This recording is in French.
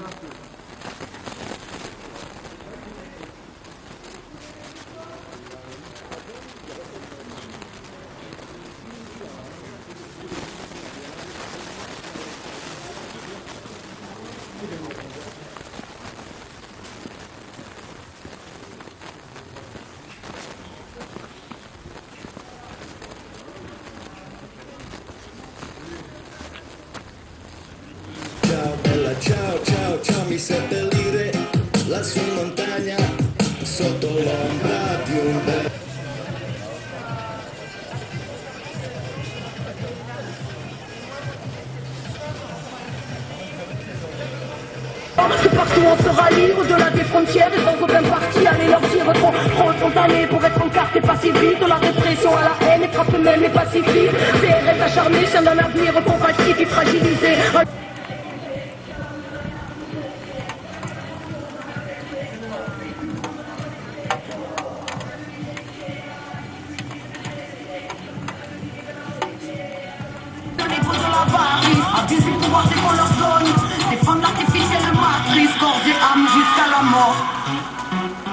ます。Lassù in montagna sotto l'ombra di un bel Que partout on sera libre au-delà des frontières et sans aucun parti Allez leur dire trop, trop pour être en carte et De la répression à la haine et frappe même les pacifiques. CRS acharné, chien d'un avenir facile et fragilisé Oh.